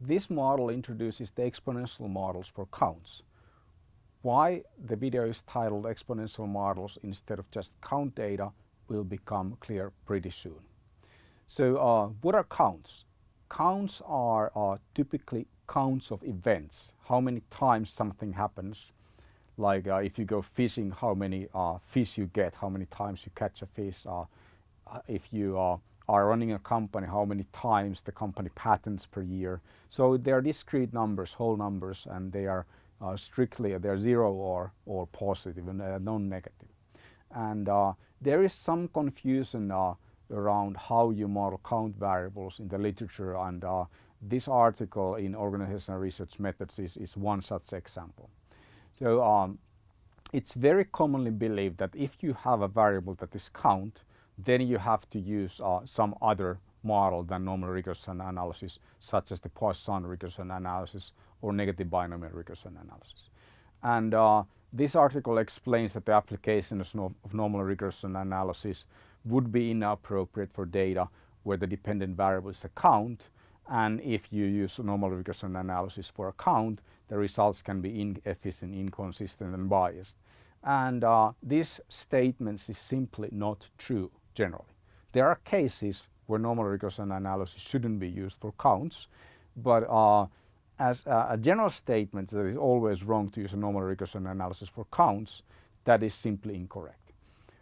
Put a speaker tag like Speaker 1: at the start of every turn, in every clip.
Speaker 1: This model introduces the exponential models for counts. Why the video is titled exponential models instead of just count data will become clear pretty soon. So uh, what are counts? Counts are uh, typically counts of events, how many times something happens. Like uh, if you go fishing, how many uh, fish you get, how many times you catch a fish. Uh, uh, if you are running a company, how many times the company patents per year. So they are discrete numbers, whole numbers, and they are strictly, they're zero or, or positive and non-negative. And there is some confusion around how you model count variables in the literature and uh, this article in organizational research methods is, is one such example. So um, it's very commonly believed that if you have a variable that is count then you have to use uh, some other model than normal regression analysis such as the Poisson regression analysis or negative binomial regression analysis. And uh, this article explains that the application of normal regression analysis would be inappropriate for data where the dependent variable is a count and if you use normal regression analysis for a count the results can be inefficient, inconsistent and biased. And uh, this statement is simply not true generally. There are cases where normal regression analysis shouldn't be used for counts but uh, as a, a general statement that it's always wrong to use a normal regression analysis for counts that is simply incorrect.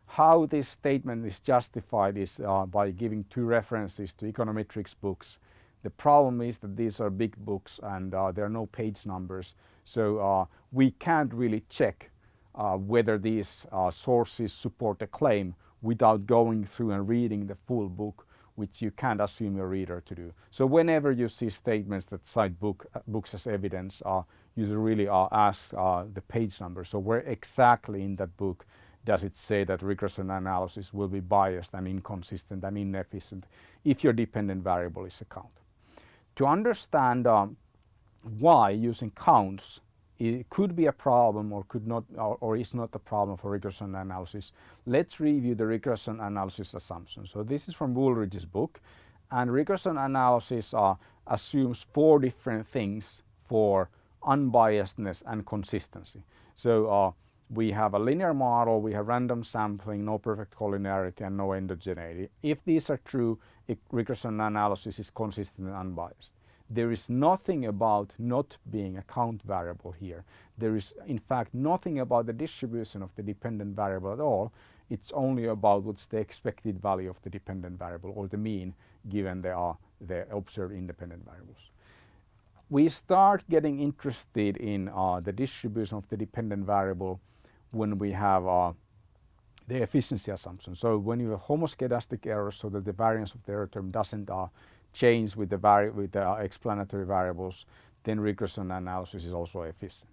Speaker 1: How this statement is justified is uh, by giving two references to econometrics books. The problem is that these are big books and uh, there are no page numbers so uh, we can't really check uh, whether these uh, sources support a claim without going through and reading the full book which you can't assume your reader to do. So whenever you see statements that cite book, uh, books as evidence, uh, you really uh, ask uh, the page number. So where exactly in that book does it say that regression analysis will be biased and inconsistent and inefficient if your dependent variable is a count. To understand um, why using counts it could be a problem or could not or, or, is not a problem for regression analysis. Let's review the regression analysis assumptions. So this is from Wooldridge's book and regression analysis uh, assumes four different things for unbiasedness and consistency. So uh, we have a linear model, we have random sampling, no perfect collinearity and no endogeneity. If these are true, regression analysis is consistent and unbiased. There is nothing about not being a count variable here. There is in fact nothing about the distribution of the dependent variable at all. It's only about what's the expected value of the dependent variable or the mean given they are the observed independent variables we start getting interested in uh, the distribution of the dependent variable when we have uh, the efficiency assumption. So when you have homoscedastic errors so that the variance of the error term doesn't uh, change with the, vari with the uh, explanatory variables, then regression analysis is also efficient.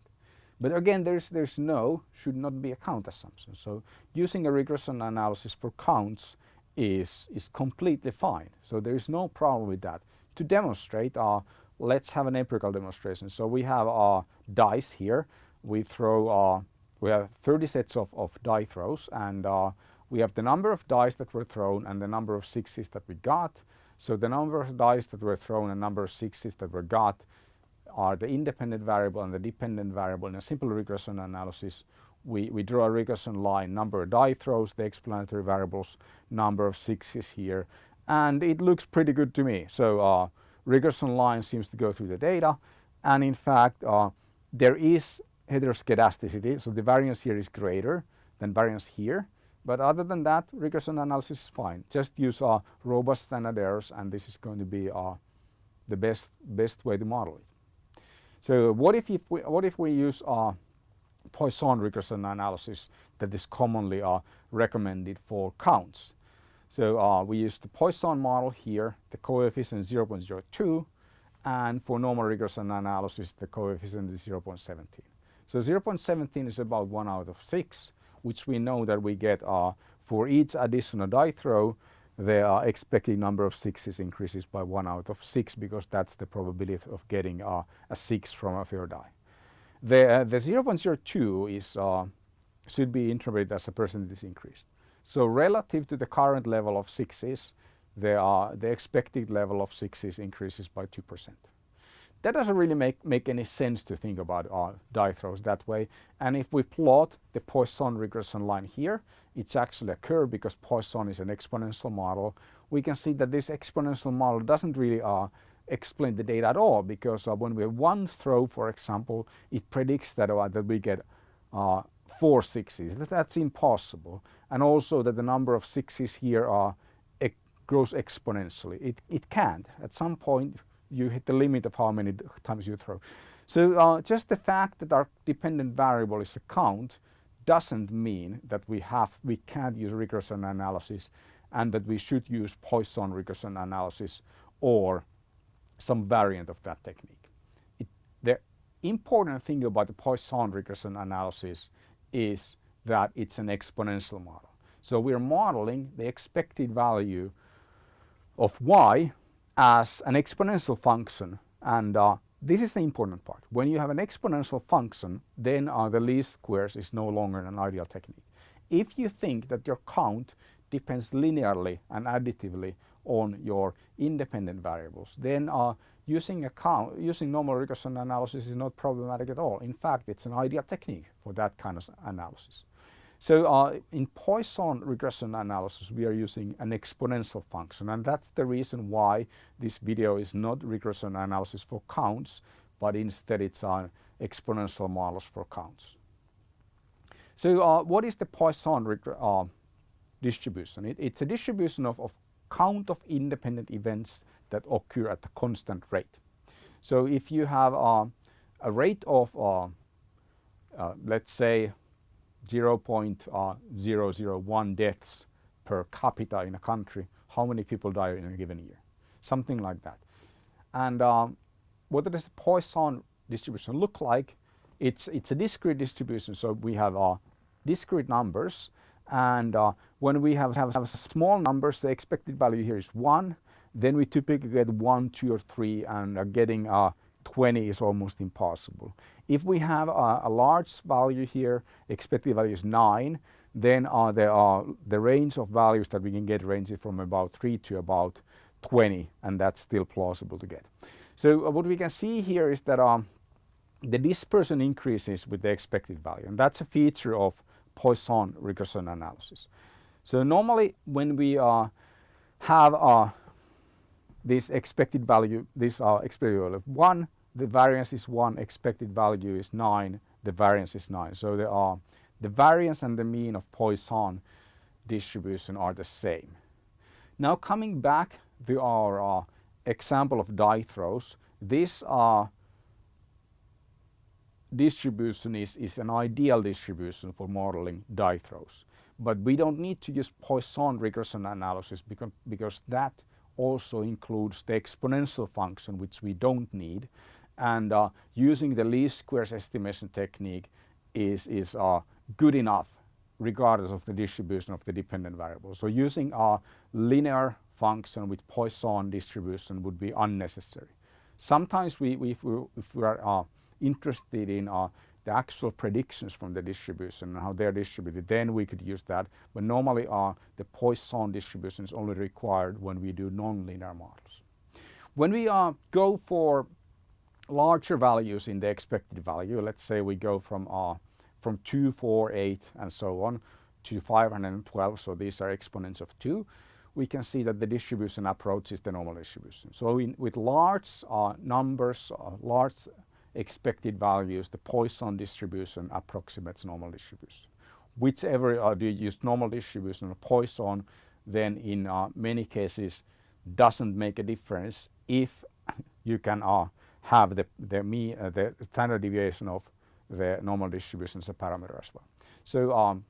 Speaker 1: But again, there's, there's no, should not be a count assumption. So using a regression analysis for counts is, is completely fine. So there is no problem with that. To demonstrate, uh, let's have an empirical demonstration. So we have our dice here. We throw uh, we have 30 sets of, of die throws and uh, we have the number of dice that were thrown and the number of sixes that we got. So the number of dice that were thrown and number of sixes that were got are the independent variable and the dependent variable. In a simple regression analysis, we, we draw a regression line, number of die throws, the explanatory variables, number of sixes here, and it looks pretty good to me. So uh, regression line seems to go through the data, and in fact, uh, there is heteroscedasticity. So the variance here is greater than variance here. But other than that, regression analysis is fine. Just use uh, robust standard errors and this is going to be uh, the best, best way to model it. So what if, if we, what if we use uh, Poisson regression analysis that is commonly uh, recommended for counts? So uh, we use the Poisson model here, the coefficient 0.02 and for normal regression analysis the coefficient is 0.17. So 0.17 is about 1 out of 6 which we know that we get uh, for each additional die throw the expected number of sixes increases by 1 out of 6 because that's the probability of getting uh, a 6 from a fair die. The, uh, the 0.02 is uh, should be interpreted as a percentage increase. So relative to the current level of sixes, the, uh, the expected level of sixes increases by 2%. That doesn't really make, make any sense to think about uh, die throws that way. And if we plot the Poisson regression line here, it's actually a curve because Poisson is an exponential model. We can see that this exponential model doesn't really uh, explain the data at all because uh, when we have one throw, for example, it predicts that, uh, that we get uh, four sixes. That's impossible. And also that the number of sixes here are grows exponentially. It, it can't. At some point you hit the limit of how many times you throw. So uh, just the fact that our dependent variable is a count doesn't mean that we have we can't use regression analysis and that we should use Poisson regression analysis or some variant of that technique. It, the important thing about the Poisson regression analysis is that it's an exponential model. So we're modeling the expected value of y as an exponential function and uh, this is the important part. When you have an exponential function then uh, the least squares is no longer an ideal technique. If you think that your count depends linearly and additively on your independent variables then uh, using a count, using normal regression analysis is not problematic at all. In fact it's an ideal technique for that kind of analysis. So uh, in Poisson regression analysis, we are using an exponential function, and that's the reason why this video is not regression analysis for counts, but instead it's uh, exponential models for counts. So uh, what is the Poisson uh, distribution? It, it's a distribution of, of count of independent events that occur at a constant rate. So if you have uh, a rate of, uh, let's say, 0.001 deaths per capita in a country, how many people die in a given year. Something like that. And um, what does the Poisson distribution look like? It's, it's a discrete distribution, so we have uh, discrete numbers and uh, when we have, have, have small numbers, the expected value here is 1, then we typically get 1, 2 or 3 and are getting uh, 20 is almost impossible. If we have a, a large value here, expected value is 9, then uh, there are the range of values that we can get ranges from about 3 to about 20 and that's still plausible to get. So uh, what we can see here is that um, the dispersion increases with the expected value and that's a feature of Poisson regression analysis. So normally when we uh, have uh, this expected value, these are expected of 1, the variance is 1, expected value is 9, the variance is 9. So there are the variance and the mean of Poisson distribution are the same. Now coming back to our uh, example of die throws, this uh, distribution is, is an ideal distribution for modeling die throws. But we don't need to use Poisson regression analysis because, because that also includes the exponential function which we don't need and uh, using the least squares estimation technique is, is uh, good enough regardless of the distribution of the dependent variable. So using a linear function with Poisson distribution would be unnecessary. Sometimes we, we if, we, if we are uh, interested in uh, the actual predictions from the distribution and how they're distributed, then we could use that. But normally uh, the Poisson distribution is only required when we do nonlinear models. When we uh, go for larger values in the expected value, let's say we go from uh, from 2, 4, 8 and so on to 512, so these are exponents of 2, we can see that the distribution approaches the normal distribution. So in, with large uh, numbers, uh, large expected values, the Poisson distribution approximates normal distribution. Whichever uh, do you use normal distribution or Poisson, then in uh, many cases doesn't make a difference if you can uh, have the, the, me, uh, the standard deviation of the normal distribution as a parameter as well. So um,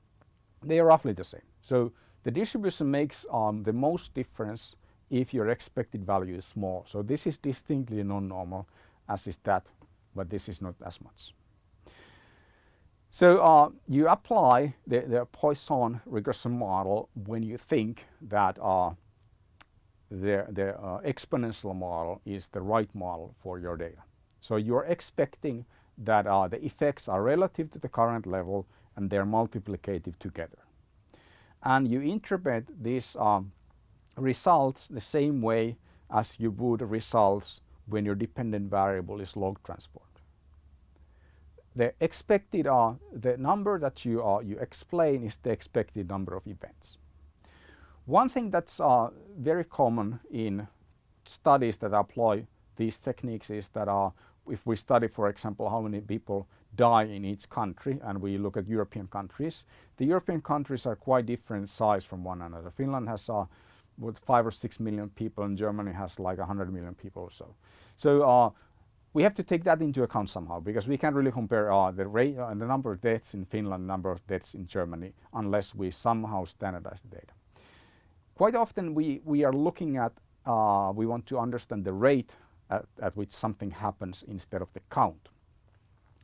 Speaker 1: they are roughly the same. So the distribution makes um, the most difference if your expected value is small. So this is distinctly non-normal as is that but this is not as much. So uh, you apply the, the, Poisson regression model when you think that uh, the, the uh, exponential model is the right model for your data. So you're expecting that uh, the effects are relative to the current level and they're multiplicative together. And you interpret these um, results the same way as you would results when your dependent variable is log transport. The expected uh, the number that you uh, you explain is the expected number of events. One thing that's uh, very common in studies that apply these techniques is that uh, if we study, for example, how many people die in each country and we look at European countries, the European countries are quite different size from one another. Finland has uh, with five or six million people and Germany has like a hundred million people or so. So uh, we have to take that into account somehow because we can't really compare uh, the rate and uh, the number of deaths in Finland, the number of deaths in Germany unless we somehow standardize the data. Quite often we, we are looking at, uh, we want to understand the rate at, at, which something happens instead of the count.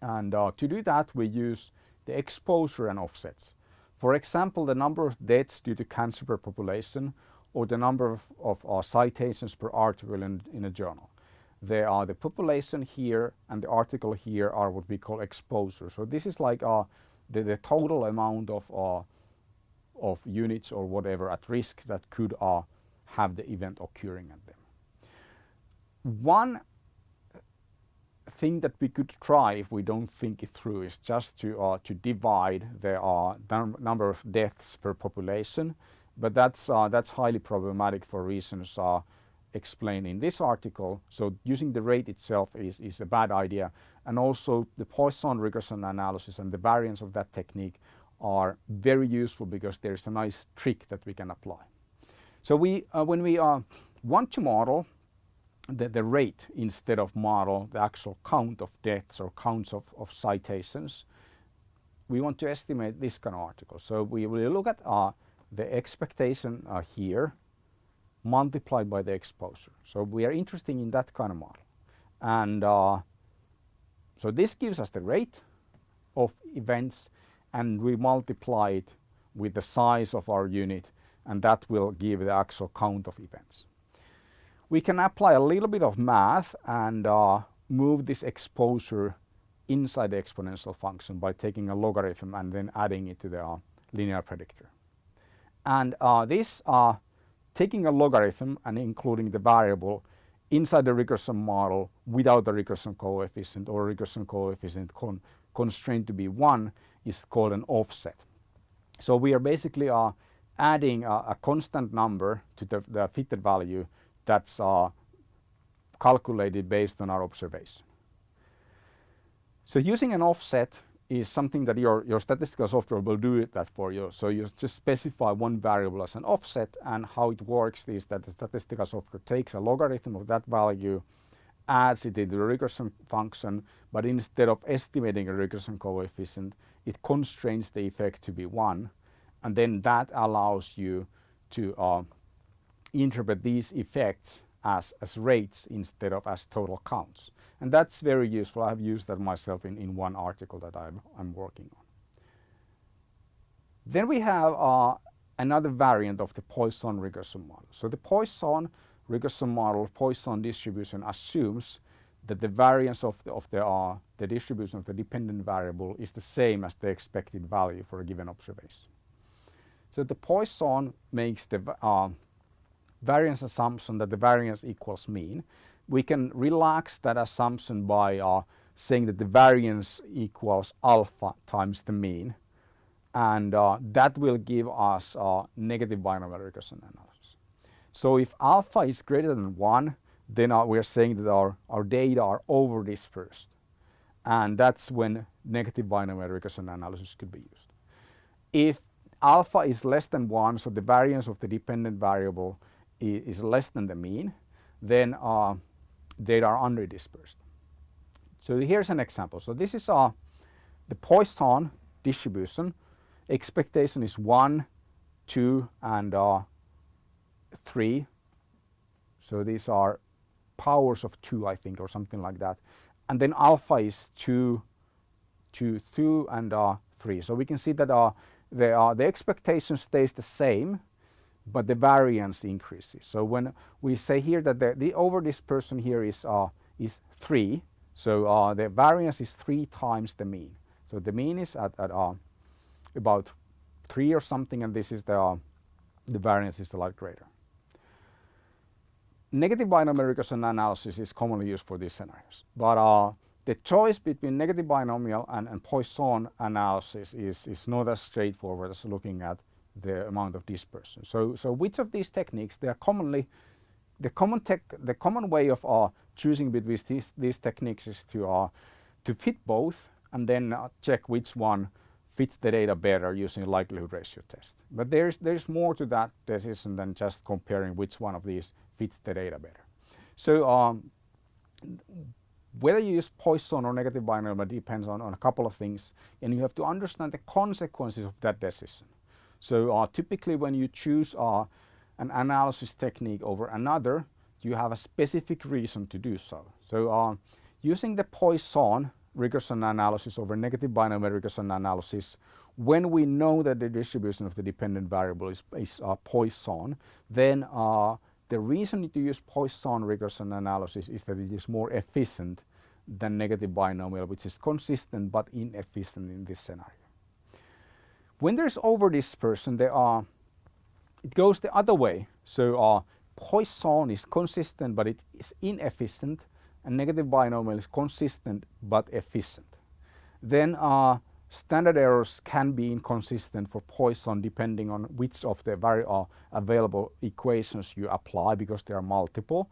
Speaker 1: And uh, to do that we use the exposure and offsets. For example, the number of deaths due to cancer per population or the number of, of uh, citations per article in, in a journal. There are the population here and the article here are what we call exposure. So this is like uh, the, the total amount of, uh, of units or whatever at risk that could uh, have the event occurring at them. One thing that we could try if we don't think it through is just to uh, to divide the uh, number of deaths per population but that's uh, that's highly problematic for reasons uh, explained in this article. So using the rate itself is, is a bad idea. And also the Poisson regression analysis and the variance of that technique are very useful because there's a nice trick that we can apply. So we, uh, when we uh, want to model the, the rate instead of model the actual count of deaths or counts of, of citations, we want to estimate this kind of article. So we will look at uh, the expectation uh, here multiplied by the exposure. So we are interested in that kind of model. And uh, so this gives us the rate of events and we multiply it with the size of our unit and that will give the actual count of events. We can apply a little bit of math and uh, move this exposure inside the exponential function by taking a logarithm and then adding it to the uh, linear predictor. And uh, this uh, taking a logarithm and including the variable inside the regression model without the regression coefficient or regression coefficient con constrained to be 1 is called an offset. So we are basically uh, adding a, a, constant number to the, the fitted value that's uh, calculated based on our observation. So using an offset is something that your, your statistical software will do that for you. So you just specify one variable as an offset and how it works is that the statistical software takes a logarithm of that value, adds it into the regression function, but instead of estimating a regression coefficient, it constrains the effect to be 1 and then that allows you to uh, interpret these effects as, as rates instead of as total counts. And that's very useful. I've used that myself in, in one article that I'm, I'm working on. Then we have uh, another variant of the Poisson regression model. So the Poisson regression model, Poisson distribution assumes that the variance of the, of the, uh, the distribution of the dependent variable is the same as the expected value for a given observation. So the Poisson makes the uh, variance assumption that the variance equals mean we can relax that assumption by uh, saying that the variance equals alpha times the mean and uh, that will give us uh, negative binomial regression analysis. So if alpha is greater than 1 then uh, we are saying that our, our data are over dispersed and that's when negative binomial regression analysis could be used. If alpha is less than 1 so the variance of the dependent variable is, less than the mean then uh, data are under-dispersed. So here's an example. So this is the Poisson distribution. Expectation is 1, 2 and uh, 3. So these are powers of 2 I think or something like that. And then alpha is 2, 2, 2 and uh, 3. So we can see that uh, the, uh, the expectation stays the same but the variance increases. So when we say here that the, the over dispersion here is, uh, is 3, so uh, the variance is 3 times the mean. So the mean is at, at uh, about 3 or something and this is the, uh, the variance is a lot greater. negative binomial regression analysis is commonly used for these scenarios. But uh, the choice between negative binomial and, and Poisson analysis is, is not as straightforward as looking at the amount of dispersion. So, so which of these techniques, they are commonly, the common, tech, the common way of uh, choosing between these, these techniques is to, uh, to fit both and then uh, check which one fits the data better using likelihood ratio test. But there's, there's more to that decision than just comparing which one of these fits the data better. So um, whether you use Poisson or negative binomial depends on, on a couple of things and you have to understand the consequences of that decision. So uh, typically when you choose uh, an analysis technique over another, you have a specific reason to do so. So uh, using the Poisson regression analysis over negative binomial regression analysis, when we know that the distribution of the dependent variable is, is uh, Poisson, then uh, the reason to use Poisson regression analysis is that it is more efficient than negative binomial, which is consistent but inefficient in this scenario. When there's over dispersion, there are, it goes the other way. So uh, Poisson is consistent but it is inefficient and negative binomial is consistent but efficient. Then uh, standard errors can be inconsistent for Poisson depending on which of the very uh, available equations you apply because there are multiple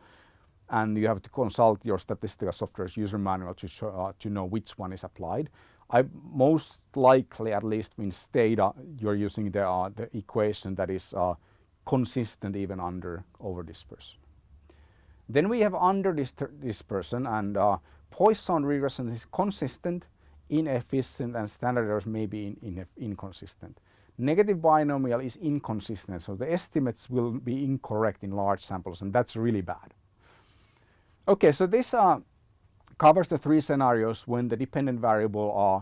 Speaker 1: and you have to consult your statistical software's user manual to, show, uh, to know which one is applied. I most likely, at least in Stata, you're using the, uh, the equation that is uh, consistent even under over. Then we have under and uh, Poisson regression is consistent, inefficient and standard errors may be in, in, inconsistent. Negative binomial is inconsistent, so the estimates will be incorrect in large samples and that's really bad. Okay, so this uh, covers the three scenarios when the dependent variable uh,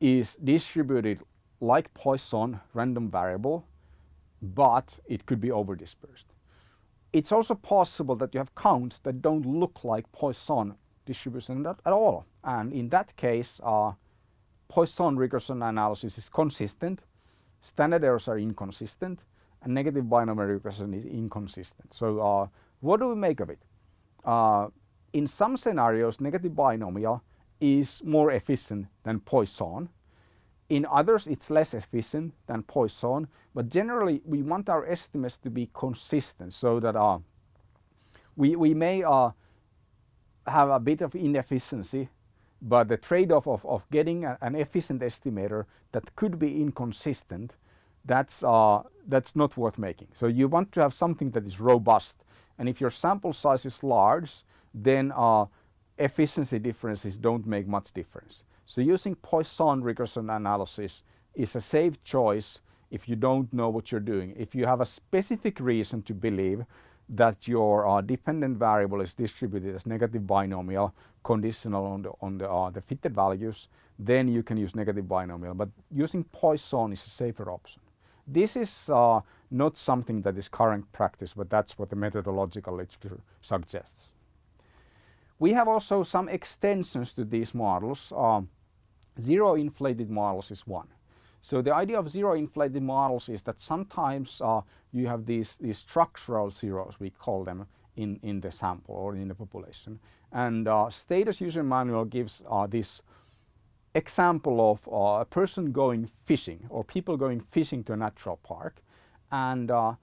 Speaker 1: is distributed like Poisson random variable, but it could be overdispersed. It's also possible that you have counts that don't look like Poisson distribution at, at all. And in that case, uh, Poisson regression analysis is consistent, standard errors are inconsistent, and negative binomial regression is inconsistent. So uh, what do we make of it? Uh, in some scenarios, negative binomial is more efficient than Poisson. In others, it's less efficient than Poisson, but generally we want our estimates to be consistent so that uh, we, we may uh, have a bit of inefficiency, but the trade-off of, of getting a, an efficient estimator that could be inconsistent, that's, uh, that's not worth making. So you want to have something that is robust and if your sample size is large, then uh, efficiency differences don't make much difference. So using Poisson regression analysis is a safe choice if you don't know what you're doing. If you have a specific reason to believe that your uh, dependent variable is distributed as negative binomial conditional on the, on the, uh, the fitted values, then you can use negative binomial. But using Poisson is a safer option. This is uh, not something that is current practice, but that's what the methodological literature suggests. We have also some extensions to these models. Uh, zero inflated models is one. So the idea of zero inflated models is that sometimes uh, you have these, these structural zeros, we call them, in, in the sample or in the population. And uh, Stata's user manual gives uh, this example of uh, a person going fishing or people going fishing to a natural park and uh,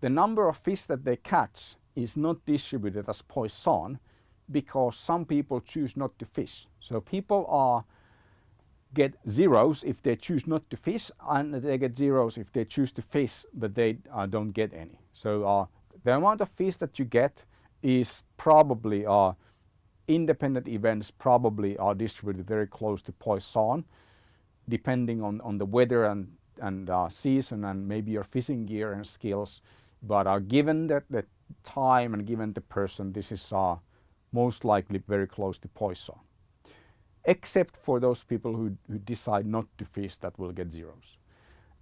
Speaker 1: the number of fish that they catch is not distributed as Poisson because some people choose not to fish. So people are get zeros if they choose not to fish and they get zeros if they choose to fish but they uh, don't get any. So uh, the amount of fish that you get is probably uh, independent events probably are distributed very close to Poisson depending on, on the weather and and uh, season and maybe your fishing gear and skills. But uh, given that the time and given the person, this is uh, most likely very close to Poisson. Except for those people who, who decide not to fish that will get zeros.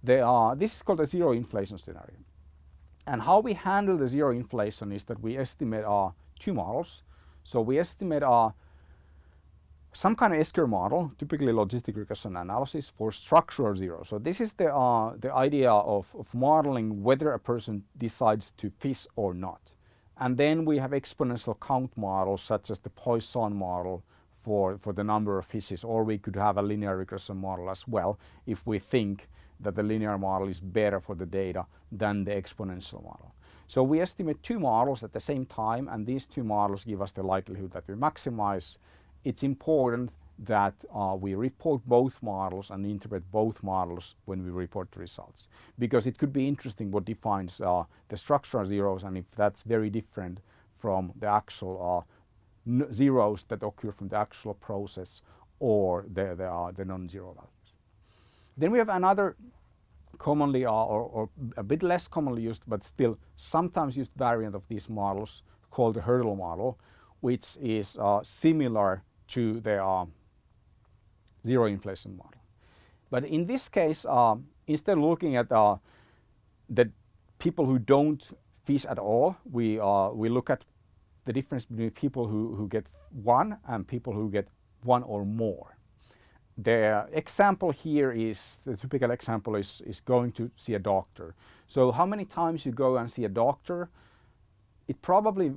Speaker 1: They are, this is called a zero inflation scenario. And how we handle the zero inflation is that we estimate our two models. So we estimate our some kind of S-curve model, typically logistic regression analysis for structural zero. So this is the, uh, the idea of, of modeling whether a person decides to fish or not. And then we have exponential count models such as the Poisson model for, for the number of fishes or we could have a linear regression model as well if we think that the linear model is better for the data than the exponential model. So we estimate two models at the same time and these two models give us the likelihood that we maximize. It's important that uh, we report both models and interpret both models when we report the results because it could be interesting what defines uh, the structural zeros and if that's very different from the actual uh, zeros that occur from the actual process or the, the, uh, the non-zero values. Then we have another commonly uh, or, or, a bit less commonly used but still sometimes used variant of these models called the hurdle model which is uh, similar to the zero inflation model. But in this case uh, instead of looking at uh, the people who don't fish at all we, uh, we look at the difference between people who, who get one and people who get one or more the example here is, the typical example is, is going to see a doctor. So how many times you go and see a doctor, it probably,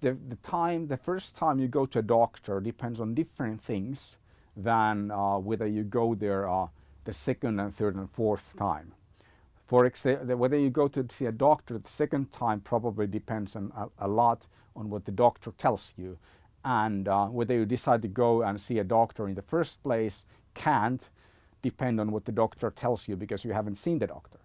Speaker 1: the, the time, the first time you go to a doctor depends on different things than uh, whether you go there uh, the second and third and fourth time. For whether you go to see a doctor the second time probably depends on a, a lot on what the doctor tells you and uh, whether you decide to go and see a doctor in the first place can't depend on what the doctor tells you because you haven't seen the doctor.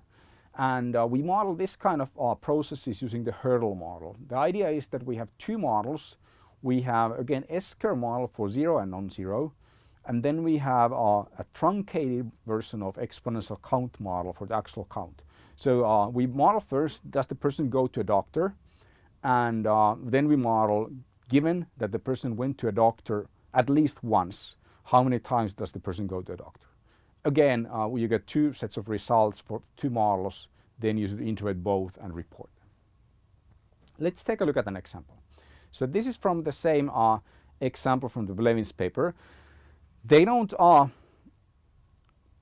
Speaker 1: And uh, we model this kind of uh, processes using the hurdle model. The idea is that we have two models. We have again S-curve model for zero and non-zero and then we have uh, a truncated version of exponential count model for the actual count. So uh, we model first, does the person go to a doctor? And uh, then we model given that the person went to a doctor at least once, how many times does the person go to a doctor? Again, uh, you get two sets of results for two models, then you should integrate both and report. Let's take a look at an example. So this is from the same uh, example from the Blevins paper. They don't uh,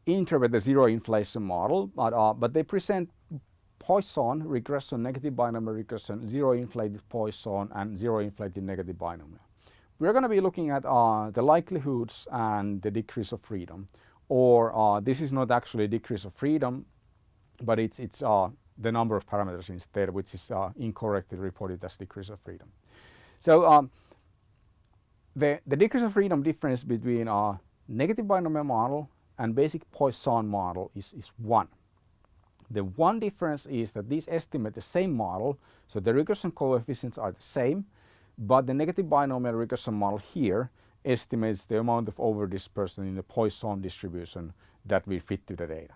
Speaker 1: interpret the zero inflation model, but, uh, but they present Poisson regression, negative binomial regression, zero inflated Poisson and zero inflated negative binomial. We're going to be looking at uh, the likelihoods and the degrees of freedom or uh, this is not actually a degrees of freedom but it's, it's uh, the number of parameters instead which is uh, incorrectly reported as degrees of freedom. So um, the, the degrees of freedom difference between a negative binomial model and basic Poisson model is, is 1. The one difference is that these estimate the same model, so the regression coefficients are the same, but the negative binomial regression model here estimates the amount of overdispersion in the Poisson distribution that will fit to the data.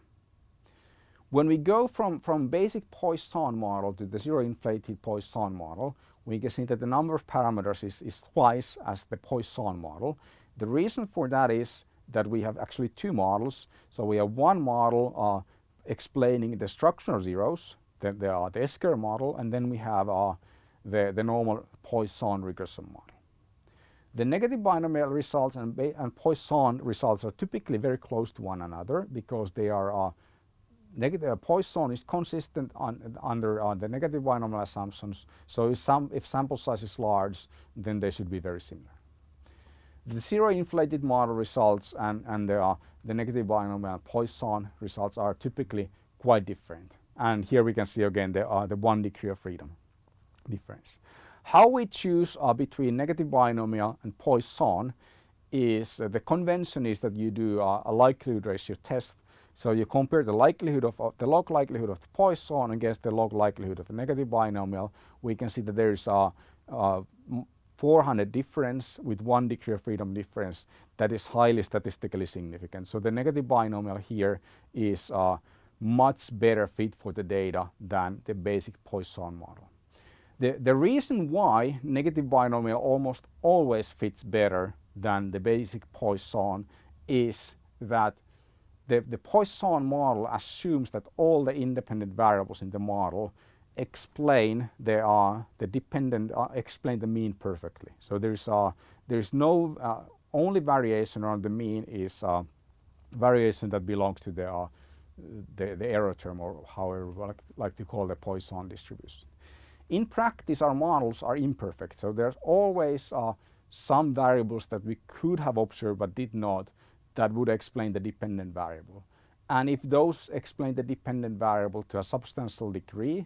Speaker 1: When we go from, from basic Poisson model to the zero inflated Poisson model, we can see that the number of parameters is, is twice as the Poisson model. The reason for that is that we have actually two models. So we have one model uh, explaining the structural zeros, the, the, uh, the S-curve model, and then we have uh, the, the normal Poisson regression model. The negative binomial results and, and Poisson results are typically very close to one another because they are uh, negative uh, Poisson is consistent on, under uh, the negative binomial assumptions. So if, some, if sample size is large, then they should be very similar. The zero inflated model results and, and the, uh, the negative binomial Poisson results are typically quite different. And here we can see again the, uh, the one degree of freedom difference. How we choose uh, between negative binomial and Poisson is uh, the convention is that you do uh, a likelihood ratio test. So you compare the likelihood of uh, the log likelihood of the Poisson against the log likelihood of the negative binomial. We can see that there is a, a 400 difference with one degree of freedom difference that is highly statistically significant. So the negative binomial here is a much better fit for the data than the basic Poisson model. The, the reason why negative binomial almost always fits better than the basic Poisson is that the, the Poisson model assumes that all the independent variables in the model explain they are the dependent uh, explain the mean perfectly. So there's uh, there's no uh, only variation around the mean is uh, variation that belongs to the, uh, the, the error term or however we like, like to call the Poisson distribution. In practice, our models are imperfect, so there's always uh, some variables that we could have observed but did not that would explain the dependent variable. And if those explain the dependent variable to a substantial degree,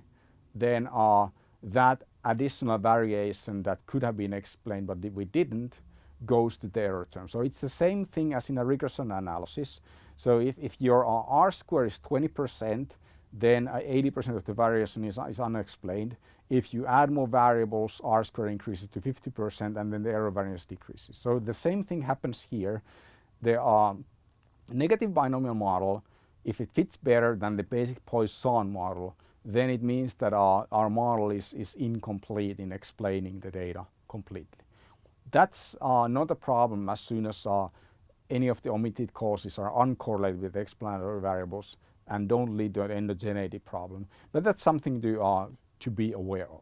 Speaker 1: then uh, that additional variation that could have been explained but we didn't goes to the error term. So it's the same thing as in a regression analysis. So if, if your uh, R square is 20%, then 80% uh, of the variation is, is unexplained. If you add more variables, R square increases to 50% and then the error variance decreases. So the same thing happens here. The negative binomial model, if it fits better than the basic Poisson model, then it means that our, our model is, is incomplete in explaining the data completely. That's uh, not a problem as soon as uh, any of the omitted causes are uncorrelated with explanatory variables and don't lead to an endogeneity problem. But that's something to, uh, to be aware of.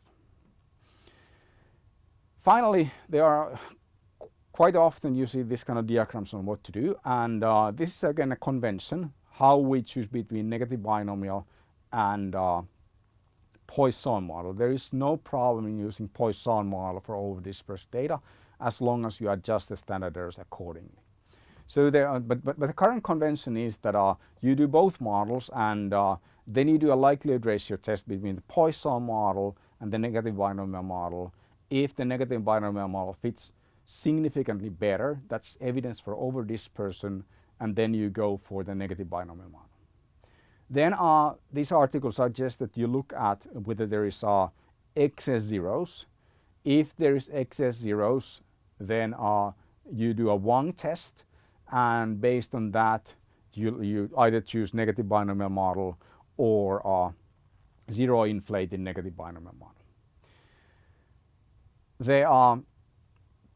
Speaker 1: Finally, there are quite often you see this kind of diagrams on what to do and uh, this is again a convention how we choose between negative binomial and uh, Poisson model. There is no problem in using Poisson model for over dispersed data as long as you adjust the standard errors accordingly. So there, are, but, but, but the current convention is that uh, you do both models and uh, then you do a likelihood ratio test between the Poisson model and the negative binomial model. If the negative binomial model fits significantly better, that's evidence for over dispersion, and then you go for the negative binomial model. Then uh, these articles suggest that you look at whether there is uh, excess zeros. If there is excess zeros, then uh, you do a Vuong test and based on that you, you either choose negative binomial model or uh, zero inflated negative binomial model. The uh,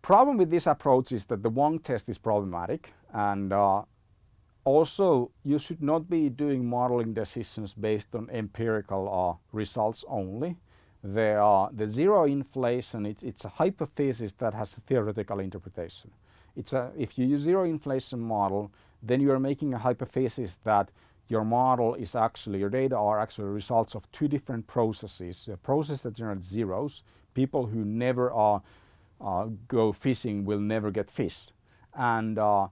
Speaker 1: problem with this approach is that the Vuong test is problematic and uh, also, you should not be doing modeling decisions based on empirical uh, results only. The, the zero inflation, it's, it's a hypothesis that has a theoretical interpretation. It's a, if you use zero inflation model, then you are making a hypothesis that your model is actually, your data are actually results of two different processes. A process that generates zeros, people who never are go fishing will never get fish. And uh,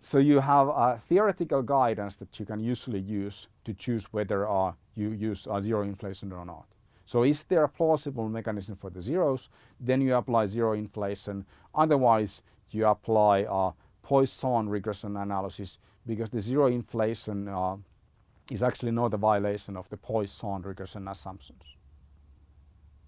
Speaker 1: so you have a theoretical guidance that you can usually use to choose whether uh, you use uh, zero inflation or not. So is there a plausible mechanism for the zeros? Then you apply zero inflation. Otherwise, you apply uh, Poisson regression analysis because the zero inflation uh, is actually not a violation of the Poisson regression assumptions.